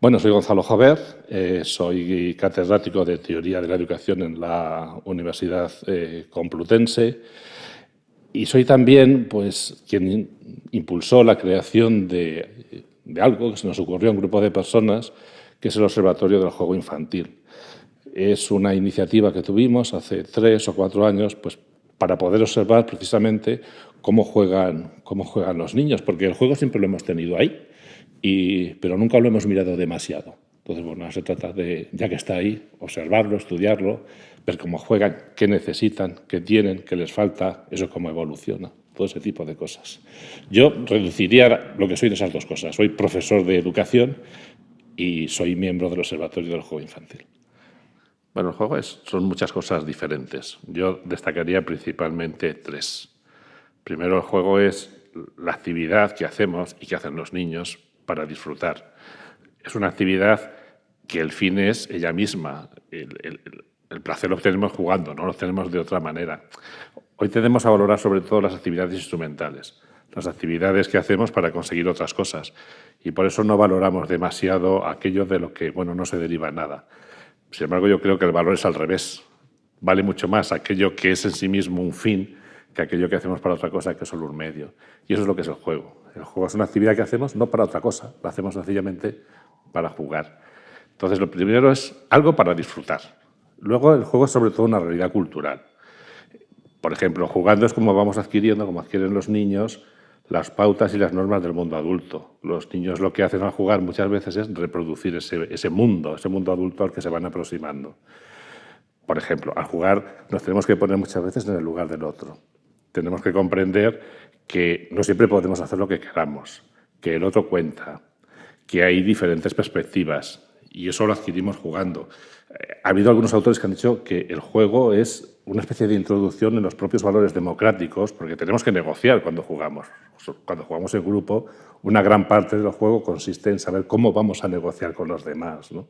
Bueno, soy Gonzalo Jover, eh, soy catedrático de Teoría de la Educación en la Universidad eh, Complutense y soy también pues, quien impulsó la creación de, de, algo que se nos ocurrió a un grupo de personas, que es el Observatorio del Juego Infantil. Es una iniciativa que tuvimos hace tres o cuatro años pues, para poder observar precisamente cómo juegan, cómo juegan los niños, porque el juego siempre lo hemos tenido ahí pero nunca lo hemos mirado demasiado. Entonces, bueno, se trata de, ya que está ahí, observarlo, estudiarlo, ver cómo juegan, qué necesitan, qué tienen, qué les falta, eso cómo evoluciona, todo ese tipo de cosas. Yo reduciría lo que soy de esas dos cosas. Soy profesor de educación y soy miembro del Observatorio del Juego Infantil. Bueno, el juego es, son muchas cosas diferentes. Yo destacaría principalmente tres. Primero, el juego es la actividad que hacemos y que hacen los niños para disfrutar. Es una actividad que el fin es ella misma. El, placer lo obtenemos jugando, no lo obtenemos de otra manera. Hoy tenemos a valorar sobre todo las actividades instrumentales, las actividades que hacemos para conseguir otras cosas. Y por eso no valoramos demasiado aquello de lo que bueno, no se deriva nada. Sin embargo, yo creo que el valor es al revés. Vale mucho más aquello que es en sí mismo un fin que aquello que hacemos para otra cosa que es solo un medio. Y eso es lo que es el juego. El juego es una actividad que hacemos no para otra cosa, lo hacemos sencillamente para jugar. Entonces, lo primero es algo para disfrutar. Luego, el juego es sobre todo una realidad cultural. Por ejemplo, jugando es como vamos adquiriendo, como adquieren los niños, las pautas y las normas del mundo adulto. Los niños lo que hacen al jugar muchas veces es reproducir ese, ese mundo, ese mundo adulto al que se van aproximando. Por ejemplo, al jugar nos tenemos que poner muchas veces en el lugar del otro tenemos que comprender que no siempre podemos hacer lo que queramos, que el otro cuenta, que hay diferentes perspectivas y eso lo adquirimos jugando. Ha habido algunos autores que han dicho que el juego es una especie de introducción en los propios valores democráticos porque tenemos que negociar cuando jugamos. Cuando jugamos en grupo, una gran parte del juego consiste en saber cómo vamos a negociar con los demás. ¿no?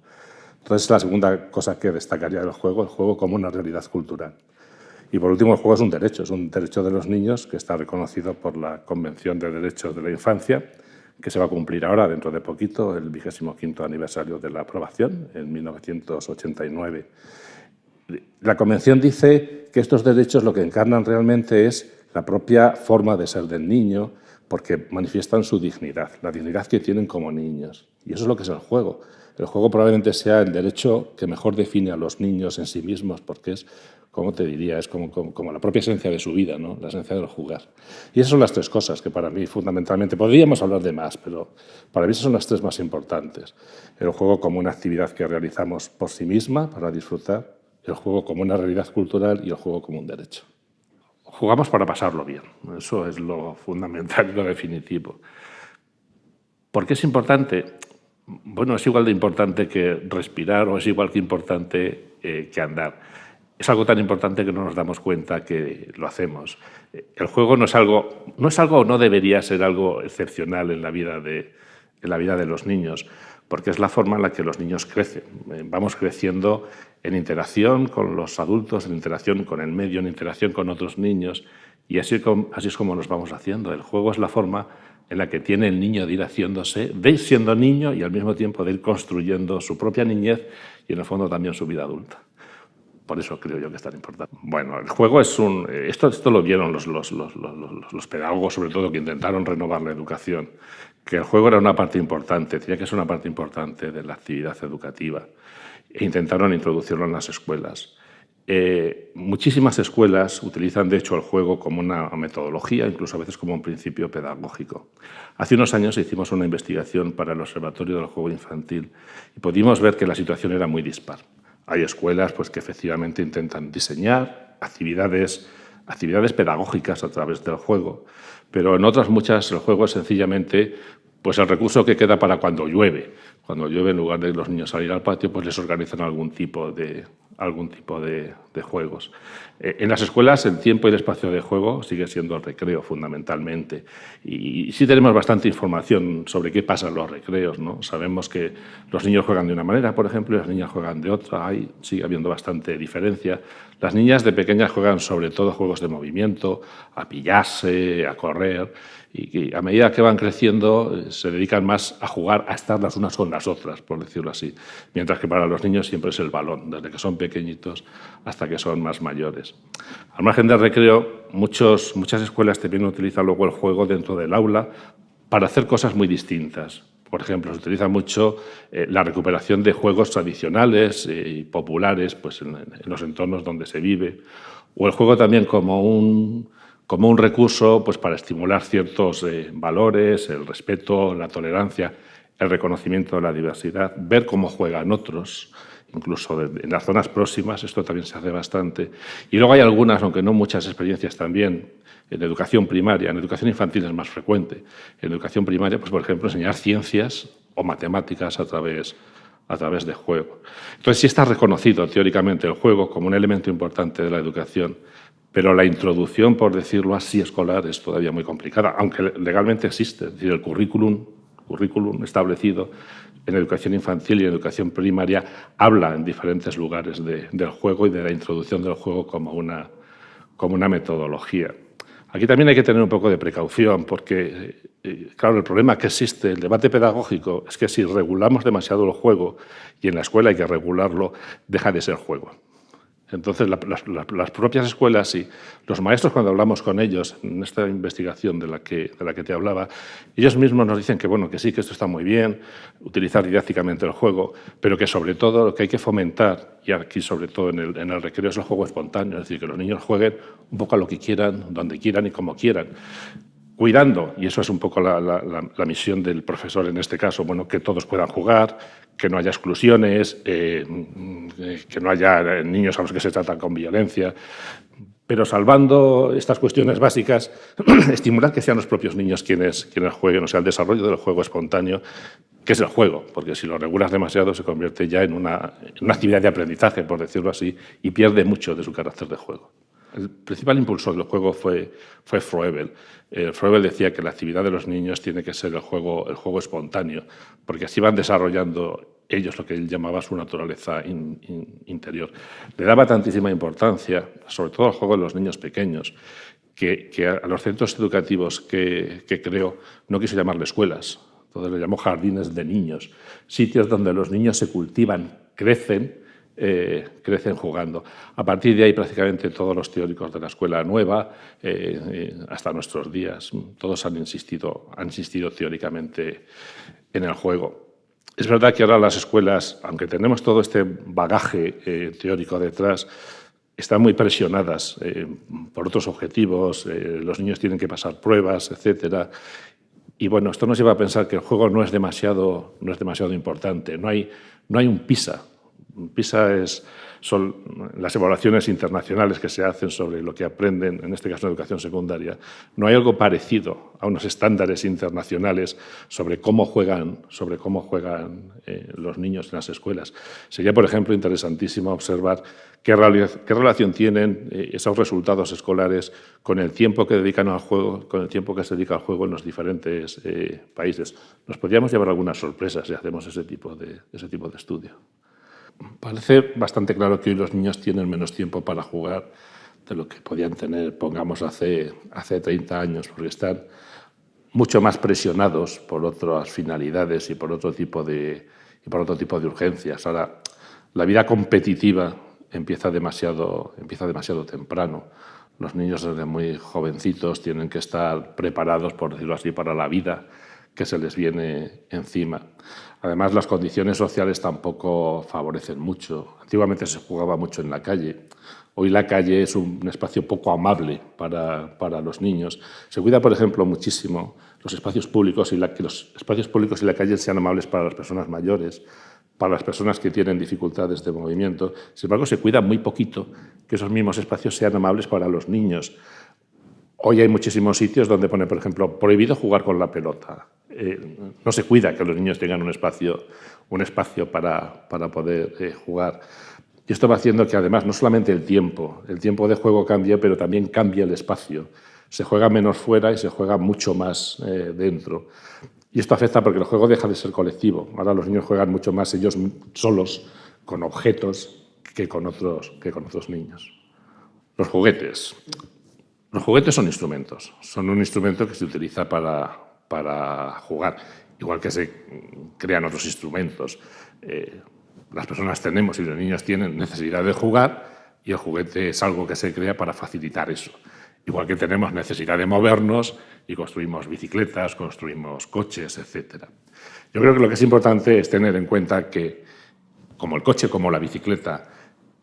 Entonces, la segunda cosa que destacaría del juego, el juego como una realidad cultural. Y por último, el juego es un derecho, es un derecho de los niños que está reconocido por la Convención de Derechos de la Infancia, que se va a cumplir ahora, dentro de poquito, el 25 aniversario de la aprobación, en 1989. La Convención dice que estos derechos lo que encarnan realmente es la propia forma de ser del niño, porque manifiestan su dignidad, la dignidad que tienen como niños. Y eso es lo que es el juego. El juego probablemente sea el derecho que mejor define a los niños en sí mismos, porque es ¿cómo te diría? Es como, como, la propia esencia de su vida, ¿no? la esencia del jugar. Y esas son las tres cosas que para mí fundamentalmente, podríamos hablar de más, pero para mí esas son las tres más importantes. El juego como una actividad que realizamos por sí misma, para disfrutar, el juego como una realidad cultural y el juego como un derecho. Jugamos para pasarlo bien, eso es lo fundamental y lo definitivo. ¿Por qué es importante? Bueno, es igual de importante que respirar o es igual que importante eh, que andar es algo tan importante que no nos damos cuenta que lo hacemos. El juego no es algo, no es algo o no debería ser algo excepcional en la vida de, en la vida de los niños, porque es la forma en la que los niños crecen. Eh, vamos creciendo en interacción con los adultos, en interacción con el medio, en interacción con otros niños, y así, así es como nos vamos haciendo. El juego es la forma en la que tiene el niño de ir haciéndose, de ir siendo niño y al mismo tiempo de ir construyendo su propia niñez y en el fondo también su vida adulta. Por eso creo yo que es tan importante. Bueno, el juego es un... Esto, esto lo vieron los, los, los, los, pedagogos, sobre todo, que intentaron renovar la educación, que el juego era una parte importante, tenía que ser una parte importante de la actividad educativa, e intentaron introducirlo en las escuelas. Eh, muchísimas escuelas utilizan, de hecho, el juego como una metodología, incluso a veces como un principio pedagógico. Hace unos años hicimos una investigación para el Observatorio del Juego Infantil y pudimos ver que la situación era muy dispar. Hay escuelas pues, que efectivamente intentan diseñar actividades, actividades pedagógicas a través del juego, pero en otras muchas el juego es sencillamente pues, el recurso que queda para cuando llueve. Cuando llueve, en lugar de los niños salir al patio, pues les organizan algún tipo de algún tipo de, juegos. Eh, en las escuelas el tiempo y el espacio de juego sigue siendo el recreo fundamentalmente y, sí tenemos bastante información sobre qué pasa en los recreos. ¿no? Sabemos que los niños juegan de una manera, por ejemplo, y las niñas juegan de otra. Hay, sigue habiendo bastante diferencia. Las niñas de pequeñas juegan sobre todo juegos de movimiento, a pillarse, a correr y a medida que van creciendo eh, se dedican más a jugar, a estar las unas con las otras, por decirlo así. Mientras que para los niños siempre es el balón, desde que son pequeñitos hasta que son más mayores. Al margen del recreo, muchos, muchas escuelas también utilizan luego el juego dentro del aula para hacer cosas muy distintas. Por ejemplo, se utiliza mucho eh, la recuperación de juegos tradicionales eh, y populares pues, en los entornos donde se vive, o el juego también como un como un recurso pues, para estimular ciertos eh, valores, el respeto, la tolerancia, el reconocimiento de la diversidad, ver cómo juegan otros, incluso en las zonas próximas, esto también se hace bastante. Y luego hay algunas, aunque no muchas experiencias también, en educación primaria, en educación infantil es más frecuente. En educación primaria, pues por ejemplo, enseñar ciencias o matemáticas a través, a través de juego. Entonces sí está reconocido teóricamente el juego como un elemento importante de la educación pero la introducción, por decirlo así, escolar es todavía muy complicada, aunque legalmente existe. Es decir, el currículum, currículum establecido en educación infantil y en educación primaria habla en diferentes lugares del juego y de la introducción del juego como una, como una metodología. Aquí también hay que tener un poco de precaución porque, eh, claro, el problema que existe, el debate pedagógico, es que si regulamos demasiado el juego y en la escuela hay que regularlo, deja de ser juego. Entonces, las propias escuelas y los maestros, cuando hablamos con ellos en esta investigación de la, que, de la que te hablaba, ellos mismos nos dicen que, bueno, que sí, que esto está muy bien, utilizar didácticamente el juego, pero que sobre todo lo que hay que fomentar, y aquí sobre todo en el, en el recreo, es el juego espontáneo, es decir, que los niños jueguen un poco a lo que quieran, donde quieran y como quieran cuidando, y eso es un poco la, misión del profesor en este caso, bueno, que todos puedan jugar, que no haya exclusiones, eh, que no haya niños a los que se tratan con violencia, pero salvando estas cuestiones básicas, estimular que sean los propios niños quienes, jueguen, o sea, el desarrollo del juego espontáneo, que es el juego, porque si lo regulas demasiado se convierte ya una, en una actividad de aprendizaje, por decirlo así, y pierde mucho de su carácter de juego. El principal impulsor del juego fue, fue Froebel. Eh, Froebel decía que la actividad de los niños tiene que ser el juego, espontáneo, porque así van desarrollando ellos lo que él llamaba su naturaleza interior. Le daba tantísima importancia, sobre todo al juego de los niños pequeños, que, a los centros educativos que, que creó no quiso llamarle escuelas, entonces le llamó jardines de niños, sitios donde los niños se cultivan, crecen eh, crecen jugando. A partir de ahí prácticamente todos los teóricos de la escuela nueva, eh, eh, hasta nuestros días, todos han insistido, han insistido teóricamente en el juego. Es verdad que ahora las escuelas, aunque tenemos todo este bagaje teórico detrás, están muy presionadas por otros objetivos, los niños tienen que pasar pruebas, etcétera, y bueno, esto nos lleva a pensar que el juego no es demasiado, no es demasiado importante, no hay, no hay un PISA PISA es, son las evaluaciones internacionales que se hacen sobre lo que aprenden, en este caso en educación secundaria. No hay algo parecido a unos estándares internacionales sobre cómo juegan, sobre cómo juegan eh, los niños en las escuelas. Sería, por ejemplo, interesantísimo observar qué, qué relación tienen eh, esos resultados escolares con el tiempo que dedican al juego, con el tiempo que se dedica al juego en los diferentes eh, países. Nos podríamos llevar algunas sorpresas si hacemos ese tipo de, ese tipo de estudio. Parece bastante claro que hoy los niños tienen menos tiempo para jugar de lo que podían tener, pongamos, hace, hace 30 años, porque están mucho más presionados por otras finalidades y por otro tipo de, y por otro tipo de urgencias. Ahora, la vida competitiva empieza demasiado, empieza demasiado temprano. Los niños desde muy jovencitos tienen que estar preparados, por decirlo así, para la vida que se les viene encima. Además, las condiciones sociales tampoco favorecen mucho. Antiguamente se jugaba mucho en la calle. Hoy la calle es un espacio poco amable para, para los niños. Se cuida, por ejemplo, muchísimo los espacios públicos y la, que los espacios públicos y la calle sean amables para las personas mayores, para las personas que tienen dificultades de movimiento. Sin embargo, se cuida muy poquito que esos mismos espacios sean amables para los niños. Hoy hay muchísimos sitios donde pone, por ejemplo, prohibido jugar con la pelota. Eh, no se cuida que los niños tengan un espacio, un espacio para, para poder eh, jugar. Y esto va haciendo que además no solamente el tiempo, el tiempo de juego cambia, pero también cambia el espacio. Se juega menos fuera y se juega mucho más eh, dentro. Y esto afecta porque el juego deja de ser colectivo. Ahora los niños juegan mucho más ellos solos, con objetos, que con otros, que con otros niños. Los juguetes. Los juguetes son instrumentos. Son un instrumento que se utiliza para, para jugar, igual que se crean otros instrumentos. Eh, las personas tenemos y los niños tienen necesidad de jugar y el juguete es algo que se crea para facilitar eso. Igual que tenemos necesidad de movernos y construimos bicicletas, construimos coches, etc. Yo creo que lo que es importante es tener en cuenta que, como el coche, como la bicicleta,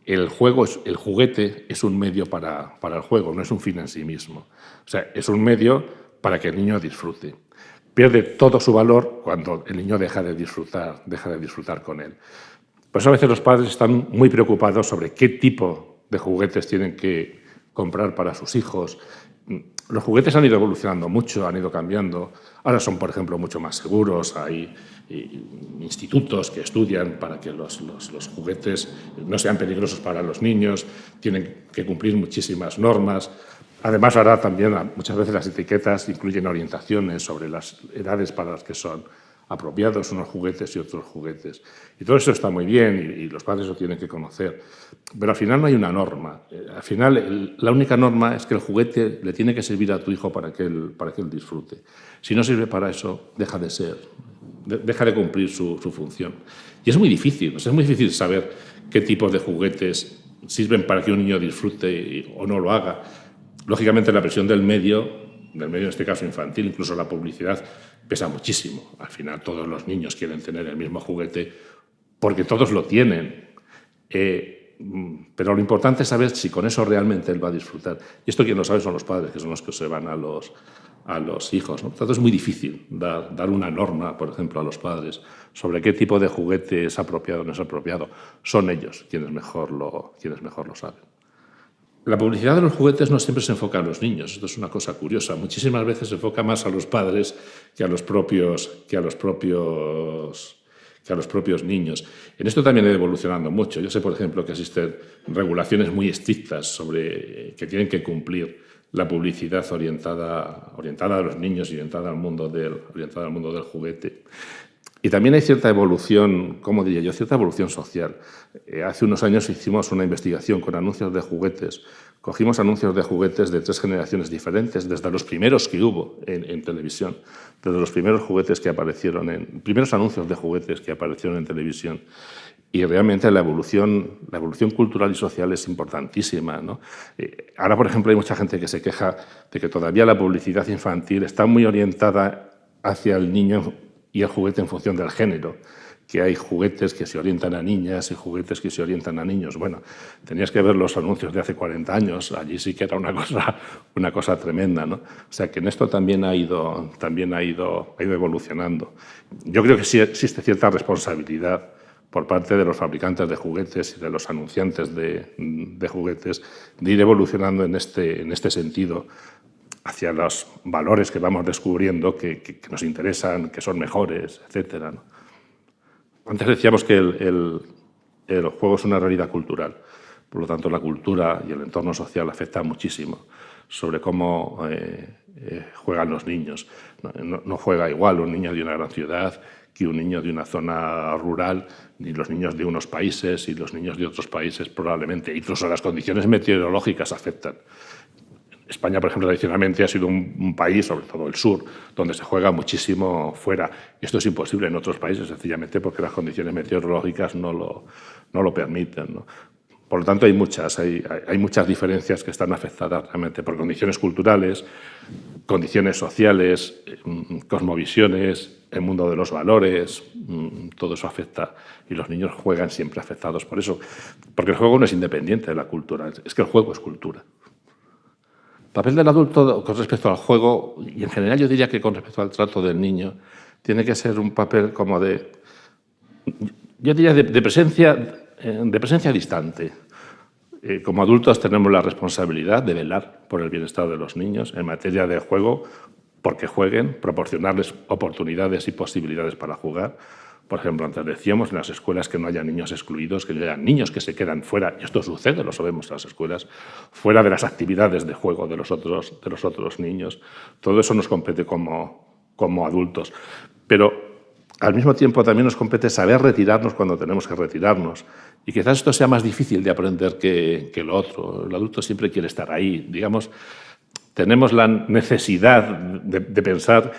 el, juego, el juguete es un medio para, para el juego, no es un fin en sí mismo. O sea, es un medio para que el niño disfrute. Pierde todo su valor cuando el niño deja de disfrutar, deja de disfrutar con él. Por eso a veces los padres están muy preocupados sobre qué tipo de juguetes tienen que comprar para sus hijos. Los juguetes han ido evolucionando mucho, han ido cambiando. Ahora son, por ejemplo, mucho más seguros. Hay eh, institutos que estudian para que los, los, juguetes no sean peligrosos para los niños. Tienen que cumplir muchísimas normas. Además, ahora también muchas veces las etiquetas incluyen orientaciones sobre las edades para las que son apropiados unos juguetes y otros juguetes. Y todo eso está muy bien y, los padres lo tienen que conocer. Pero al final no hay una norma. Eh, al final la única norma es que el juguete le tiene que servir a tu hijo para que él, para que él disfrute. Si no sirve para eso, deja de ser, deja de cumplir su, función. Y es muy difícil, es muy difícil saber qué tipos de juguetes sirven para que un niño disfrute o no lo haga. Lógicamente la presión del medio, del medio en este caso infantil, incluso la publicidad, pesa muchísimo. Al final todos los niños quieren tener el mismo juguete porque todos lo tienen. Eh, pero lo importante es saber si con eso realmente él va a disfrutar. Y esto quien lo sabe son los padres, que son los que observan a los, a los hijos. ¿no? Por tanto, es muy difícil dar, dar, una norma, por ejemplo, a los padres sobre qué tipo de juguete es apropiado o no es apropiado. Son ellos quienes mejor lo, quienes mejor lo saben. La publicidad de los juguetes no siempre se enfoca a los niños, esto es una cosa curiosa. Muchísimas veces se enfoca más a los padres que a los propios, que a los propios, que a los propios niños. En esto también ha evolucionando mucho. Yo sé, por ejemplo, que existen regulaciones muy estrictas sobre que tienen que cumplir la publicidad orientada, orientada a los niños y orientada al mundo del, orientada al mundo del juguete. Y también hay cierta evolución, ¿cómo diría yo? Cierta evolución social. Eh, hace unos años hicimos una investigación con anuncios de juguetes. Cogimos anuncios de juguetes de tres generaciones diferentes, desde los primeros que hubo en, televisión, desde los primeros juguetes que aparecieron en, primeros anuncios de juguetes que aparecieron en televisión. Y realmente la evolución, cultural y social es importantísima. Eh, ahora, por ejemplo, hay mucha gente que se queja de que todavía la publicidad infantil está muy orientada hacia el niño y el juguete en función del género, que hay juguetes que se orientan a niñas y juguetes que se orientan a niños. Bueno, tenías que ver los anuncios de hace 40 años, allí sí que era una cosa, una cosa tremenda. ¿no? O sea que en esto también ha, ido, también ha, ido, ha ido evolucionando. Yo creo que sí existe cierta responsabilidad por parte de los fabricantes de juguetes y de los anunciantes de, de juguetes de ir evolucionando en este, en este sentido hacia los valores que vamos descubriendo que, nos interesan, que son mejores, etc. Antes decíamos que el, juego es una realidad cultural, por lo tanto la cultura y el entorno social afectan muchísimo sobre cómo eh, eh, juegan los niños. No, juega igual un niño de una gran ciudad que un niño de una zona rural, ni los niños de unos países y los niños de otros países probablemente. Incluso las condiciones meteorológicas afectan. España, por ejemplo, tradicionalmente ha sido un, país, sobre todo el sur, donde se juega muchísimo fuera. Esto es imposible en otros países, sencillamente porque las condiciones meteorológicas no lo, permiten. Por lo tanto, hay muchas, hay, muchas diferencias que están afectadas realmente por condiciones culturales, condiciones sociales, mm, cosmovisiones, el mundo de los valores, mm, todo eso afecta y los niños juegan siempre afectados por eso, porque el juego no es independiente de la cultura, es que el juego es cultura. El papel del adulto con respecto al juego, y en general yo diría que con respecto al trato del niño, tiene que ser un papel como de, yo diría de, presencia, eh, de presencia distante. Eh, como adultos tenemos la responsabilidad de velar por el bienestar de los niños en materia de juego, porque jueguen, proporcionarles oportunidades y posibilidades para jugar, Por ejemplo, antes decíamos en las escuelas que no haya niños excluidos, que haya niños que se quedan fuera, y esto sucede, lo sabemos en las escuelas, fuera de las actividades de juego de los otros, de los otros niños. Todo eso nos compete como, como adultos. Pero al mismo tiempo también nos compete saber retirarnos cuando tenemos que retirarnos. Y quizás esto sea más difícil de aprender que, que lo otro. El adulto siempre quiere estar ahí. Digamos, tenemos la necesidad de pensar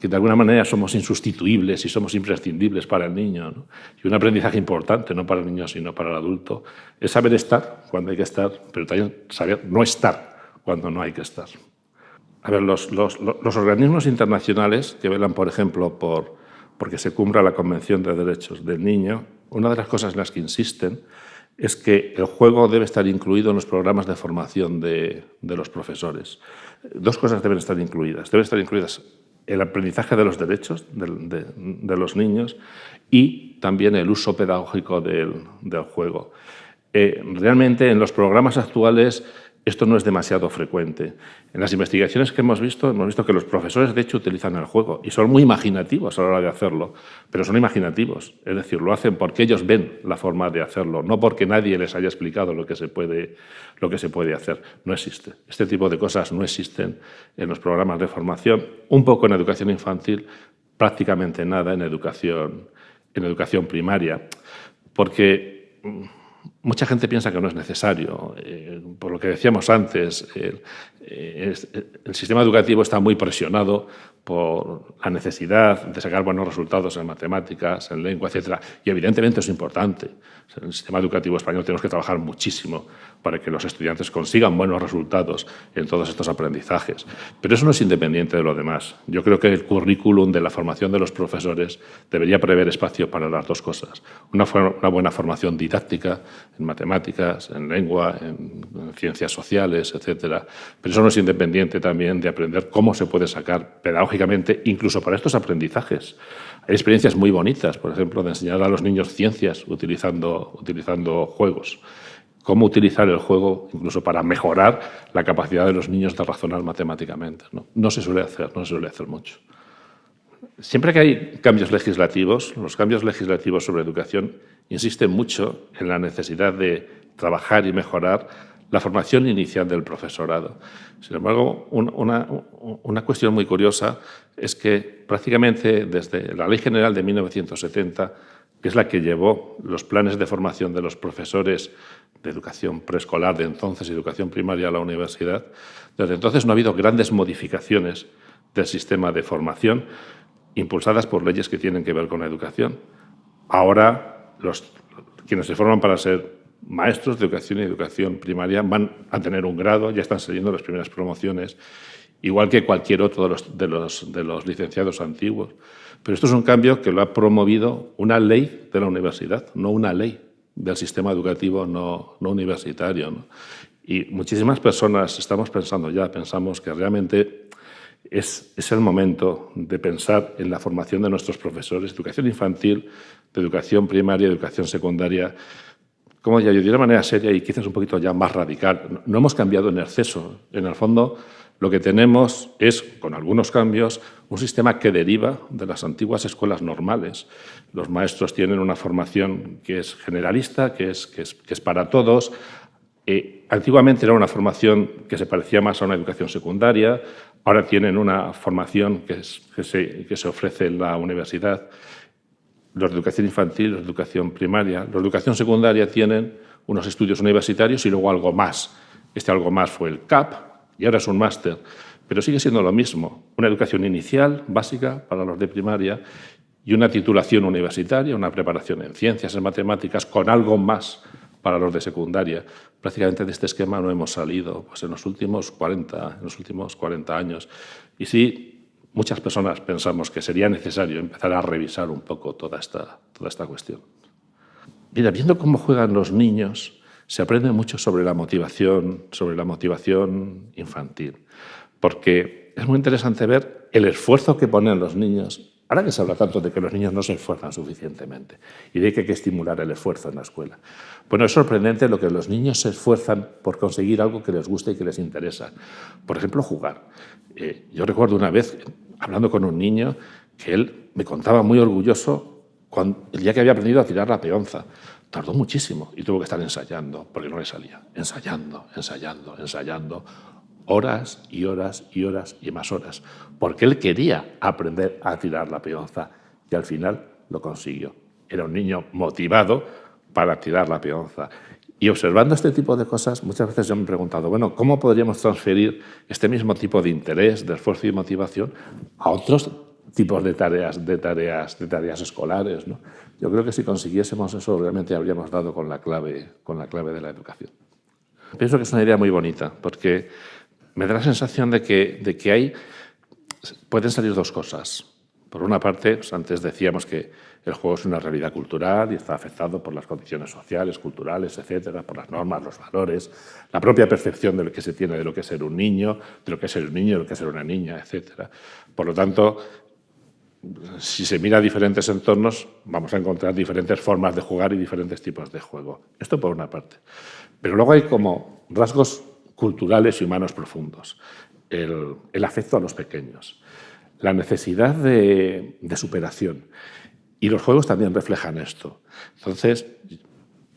que de alguna manera somos insustituibles y somos imprescindibles para el niño. Y un aprendizaje importante, no para el niño, sino para el adulto, es saber estar cuando hay que estar, pero también saber no estar cuando no hay que estar. A ver, los, los, los organismos internacionales que velan, por ejemplo, por porque se cumpla la Convención de Derechos del Niño, una de las cosas en las que insisten es que el juego debe estar incluido en los programas de formación de, de los profesores. Dos cosas deben estar incluidas. Deben estar incluidas el aprendizaje de los derechos de, los niños y también el uso pedagógico del, del juego. Eh, realmente en los programas actuales esto no es demasiado frecuente. En las investigaciones que hemos visto, hemos visto que los profesores de hecho utilizan el juego y son muy imaginativos a la hora de hacerlo, pero son imaginativos, es decir, lo hacen porque ellos ven la forma de hacerlo, no porque nadie les haya explicado lo que se puede, lo que se puede hacer. No existe. Este tipo de cosas no existen en los programas de formación, un poco en educación infantil, prácticamente nada en educación, en educación primaria, porque mucha gente piensa que no es necesario. Eh, por lo que decíamos antes, el, eh, el, sistema educativo está muy presionado por la necesidad de sacar buenos resultados en matemáticas, en lengua, etc. Y evidentemente es importante. En el sistema educativo español tenemos que trabajar muchísimo para que los estudiantes consigan buenos resultados en todos estos aprendizajes. Pero eso no es independiente de lo demás. Yo creo que el currículum de la formación de los profesores debería prever espacio para las dos cosas. Una buena formación didáctica en matemáticas, en lengua, en, en ciencias sociales, etc. Pero eso no es independiente también de aprender cómo se puede sacar pedagógicamente, incluso para estos aprendizajes. Hay experiencias muy bonitas, por ejemplo, de enseñar a los niños ciencias utilizando, utilizando juegos. Cómo utilizar el juego incluso para mejorar la capacidad de los niños de razonar matemáticamente. No, no se suele hacer, no se suele hacer mucho. Siempre que hay cambios legislativos, los cambios legislativos sobre educación insisten mucho en la necesidad de trabajar y mejorar la formación inicial del profesorado. Sin embargo, una, una, cuestión muy curiosa es que prácticamente desde la Ley General de 1970, que es la que llevó los planes de formación de los profesores de educación preescolar de entonces educación primaria a la universidad, desde entonces no ha habido grandes modificaciones del sistema de formación impulsadas por leyes que tienen que ver con la educación. Ahora, los, quienes se forman para ser maestros de educación y educación primaria van a tener un grado, ya están saliendo las primeras promociones, igual que cualquier otro de los, de los, de los licenciados antiguos. Pero esto es un cambio que lo ha promovido una ley de la universidad, no una ley del sistema educativo no, no universitario. ¿no? Y muchísimas personas estamos pensando ya, pensamos que realmente es, el momento de pensar en la formación de nuestros profesores, de educación infantil, de educación primaria, de educación secundaria, como ya yo de una manera seria y quizás un poquito ya más radical. No hemos cambiado en exceso. En el fondo, lo que tenemos es, con algunos cambios, un sistema que deriva de las antiguas escuelas normales. Los maestros tienen una formación que es generalista, que es, que es, que es para todos. Eh, antiguamente era una formación que se parecía más a una educación secundaria, ahora tienen una formación que, se, se ofrece en la universidad los de educación infantil, los de educación primaria. Los de educación secundaria tienen unos estudios universitarios y luego algo más. Este algo más fue el CAP y ahora es un máster. Pero sigue siendo lo mismo. Una educación inicial, básica, para los de primaria y una titulación universitaria, una preparación en ciencias, en matemáticas, con algo más para los de secundaria. Prácticamente de este esquema no hemos salido pues, en, los últimos 40, en los últimos 40 años. Y sí, muchas personas pensamos que sería necesario empezar a revisar un poco toda esta, toda esta cuestión. Mira, viendo cómo juegan los niños, se aprende mucho sobre la motivación, sobre la motivación infantil, porque es muy interesante ver el esfuerzo que ponen los niños. Ahora que se habla tanto de que los niños no se esfuerzan suficientemente y de que hay que estimular el esfuerzo en la escuela. Bueno, es sorprendente lo que los niños se esfuerzan por conseguir algo que les guste y que les interesa. Por ejemplo, jugar. Eh, yo recuerdo una vez, hablando con un niño, que él me contaba muy orgulloso cuando, el día que había aprendido a tirar la peonza. Tardó muchísimo y tuvo que estar ensayando, porque no le salía. Ensayando, ensayando, ensayando, horas y horas y horas y más horas, porque él quería aprender a tirar la peonza y al final lo consiguió. Era un niño motivado para tirar la peonza. Y observando este tipo de cosas, muchas veces yo me he preguntado, bueno, ¿cómo podríamos transferir este mismo tipo de interés, de esfuerzo y motivación a otros tipos de tareas, de tareas, de tareas escolares? ¿no? Yo creo que si consiguiésemos eso, realmente habríamos dado con la clave, con la clave de la educación. Pienso que es una idea muy bonita, porque me da la sensación de que, de que hay, pueden salir dos cosas. Por una parte, pues antes decíamos que el juego es una realidad cultural y está afectado por las condiciones sociales, culturales, etcétera, por las normas, los valores, la propia percepción de lo que se tiene de lo que es ser un niño, de lo que es ser un niño, de lo que es ser una niña, etcétera. Por lo tanto, si se mira diferentes entornos, vamos a encontrar diferentes formas de jugar y diferentes tipos de juego. Esto por una parte. Pero luego hay como rasgos culturales y humanos profundos. El, afecto a los pequeños la necesidad de, superación. Y los juegos también reflejan esto. Entonces,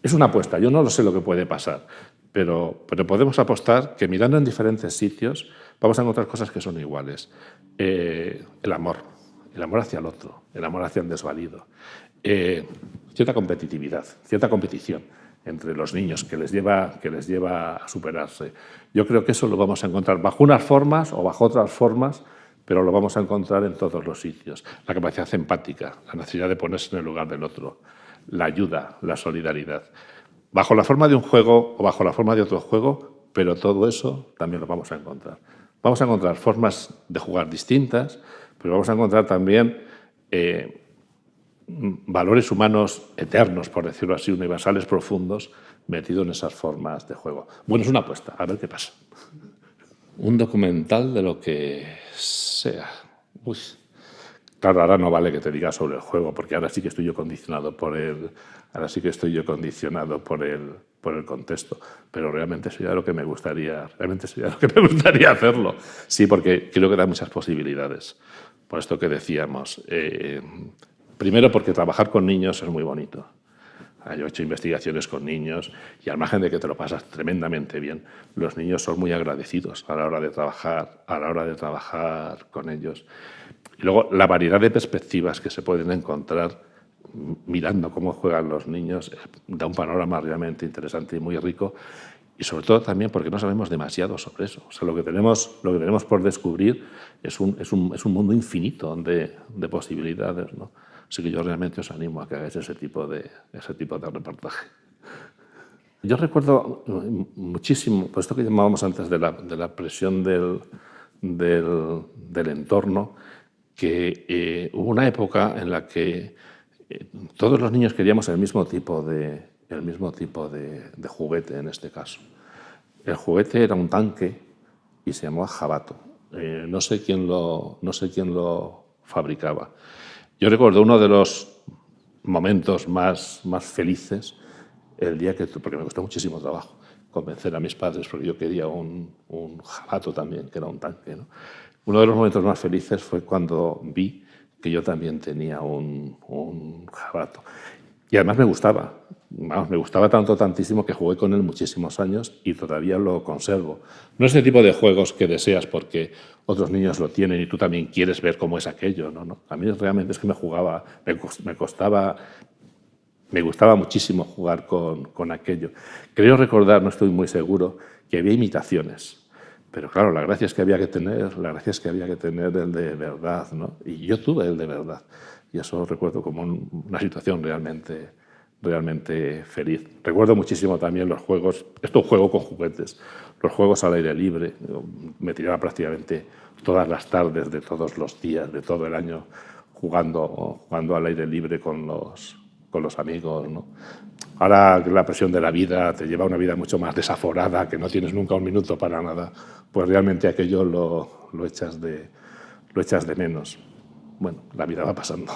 es una apuesta. Yo no lo sé lo que puede pasar, pero, pero podemos apostar que mirando en diferentes sitios vamos a encontrar cosas que son iguales. Eh, el amor, el amor hacia el otro, el amor hacia el desvalido, eh, cierta competitividad, cierta competición entre los niños que les, lleva, que les lleva a superarse. Yo creo que eso lo vamos a encontrar bajo unas formas o bajo otras formas pero lo vamos a encontrar en todos los sitios. La capacidad empática, la necesidad de ponerse en el lugar del otro, la ayuda, la solidaridad. Bajo la forma de un juego o bajo la forma de otro juego, pero todo eso también lo vamos a encontrar. Vamos a encontrar formas de jugar distintas, pero vamos a encontrar también eh, valores humanos eternos, por decirlo así, universales, profundos, metidos en esas formas de juego. Bueno, es una apuesta, a ver qué pasa. Un documental de lo que sea. Uy. Claro, ahora no vale que te diga sobre el juego, porque ahora sí que estoy yo condicionado por el, ahora sí que estoy yo condicionado por el, por el contexto, pero realmente sería lo que me gustaría, realmente sería lo que me gustaría hacerlo. Sí, porque creo que da muchas posibilidades. Por esto que decíamos, eh, primero porque trabajar con niños es muy bonito. Yo he hecho investigaciones con niños y al margen de que te lo pasas tremendamente bien, los niños son muy agradecidos a la hora de trabajar, a la hora de trabajar con ellos. Y luego la variedad de perspectivas que se pueden encontrar mirando cómo juegan los niños eh, da un panorama realmente interesante y muy rico y sobre todo también porque no sabemos demasiado sobre eso. O sea, lo que tenemos, lo que tenemos por descubrir es un, es un, es un mundo infinito de, de posibilidades. ¿no? Así que yo realmente os animo a que hagáis ese tipo de, ese tipo de reportaje. Yo recuerdo muchísimo, pues esto que llamábamos antes de la, de la presión del, del, del, entorno, que eh, hubo una época en la que eh, todos los niños queríamos el mismo tipo de, el mismo tipo de, de, juguete en este caso. El juguete era un tanque y se llamaba jabato. Eh, no, sé quién lo, no sé quién lo fabricaba. Yo recuerdo uno de los momentos más, más felices el día que, porque me costó muchísimo trabajo convencer a mis padres, porque yo quería un, un jabato también, que era un tanque. ¿no? Uno de los momentos más felices fue cuando vi que yo también tenía un, un jabato. Y además me gustaba, vamos, me gustaba tanto, tantísimo que jugué con él muchísimos años y todavía lo conservo. No es el tipo de juegos que deseas porque otros niños lo tienen y tú también quieres ver cómo es aquello. No, no. A mí realmente es que me jugaba, me costaba, me gustaba muchísimo jugar con, con aquello. Creo recordar, no estoy muy seguro, que había imitaciones. Pero claro, la gracia es que había que tener, la gracia es que había que tener el de verdad, ¿no? Y yo tuve el de verdad. Y eso recuerdo como una situación realmente, realmente feliz. Recuerdo muchísimo también los juegos, esto juego con juguetes, los juegos al aire libre. Me tiraba prácticamente todas las tardes de todos los días, de todo el año, jugando, jugando al aire libre con los, con los amigos. ¿no? Ahora la presión de la vida te lleva a una vida mucho más desaforada, que no tienes nunca un minuto para nada, pues realmente aquello lo, lo, echas, de, lo echas de menos bueno, la vida va pasando.